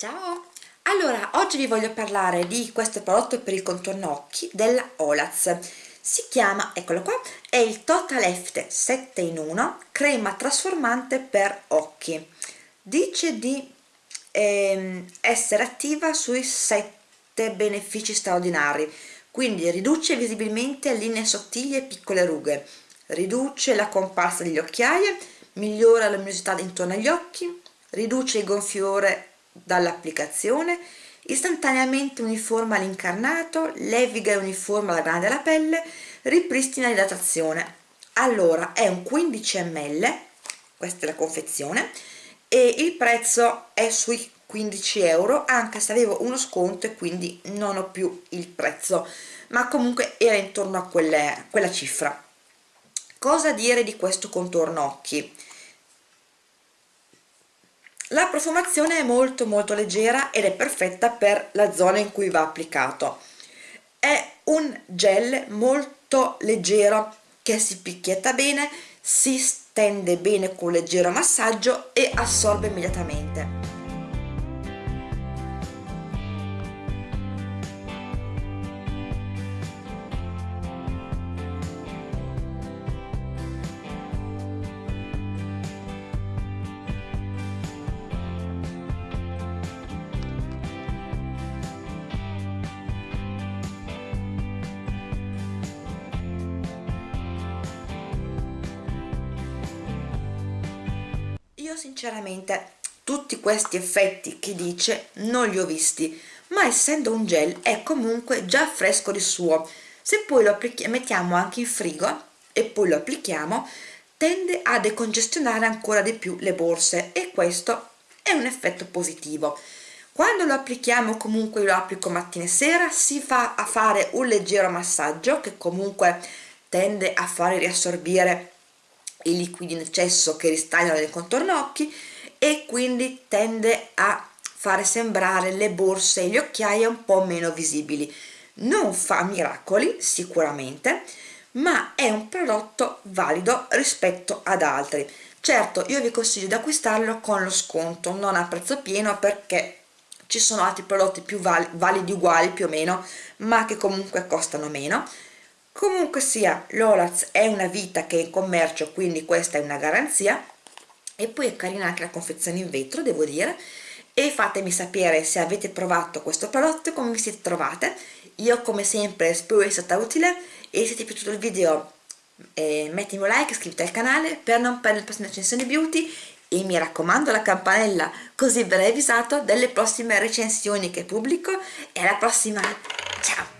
Ciao! Allora, oggi vi voglio parlare di questo prodotto per il contorno occhi della Olaz. Si chiama, eccolo qua, è il Total Effect 7 in 1 crema trasformante per occhi. Dice di ehm, essere attiva sui 7 benefici straordinari, quindi riduce visibilmente linee sottili e piccole rughe, riduce la comparsa degli occhiaie, migliora la luminosità intorno agli occhi, riduce il gonfiore dall'applicazione istantaneamente uniforma l'incarnato, leviga e uniforma la grana della pelle, ripristina l'idratazione. Allora, è un 15 ml, questa è la confezione, e il prezzo è sui 15 euro, anche se avevo uno sconto e quindi non ho più il prezzo, ma comunque era intorno a quelle, quella cifra. Cosa dire di questo contorno occhi? La profumazione è molto molto leggera ed è perfetta per la zona in cui va applicato. È un gel molto leggero che si picchietta bene, si stende bene con un leggero massaggio e assorbe immediatamente. Sinceramente tutti questi effetti che dice non li ho visti ma essendo un gel è comunque già fresco di suo. Se poi lo mettiamo anche in frigo e poi lo applichiamo tende a decongestionare ancora di più le borse e questo è un effetto positivo. Quando lo applichiamo comunque lo applico mattina e sera si fa a fare un leggero massaggio che comunque tende a fare riassorbire i liquidi in eccesso che ristagliano nel contorno occhi e quindi tende a fare sembrare le borse e gli occhiali un po' meno visibili. Non fa miracoli sicuramente ma è un prodotto valido rispetto ad altri. Certo io vi consiglio di acquistarlo con lo sconto non a prezzo pieno perché ci sono altri prodotti più validi uguali più o meno ma che comunque costano meno comunque sia l'Olaz è una vita che è in commercio quindi questa è una garanzia. E poi è carina anche la confezione in vetro devo dire. E fatemi sapere se avete provato questo prodotto e come vi siete trovate. Io come sempre spero sia stata utile. E se ti è piaciuto il video eh, mettimi un like, iscriviti al canale per non perdere le prossime recensioni beauty. E mi raccomando la campanella così verrai avvisato delle prossime recensioni che pubblico. E alla prossima. Ciao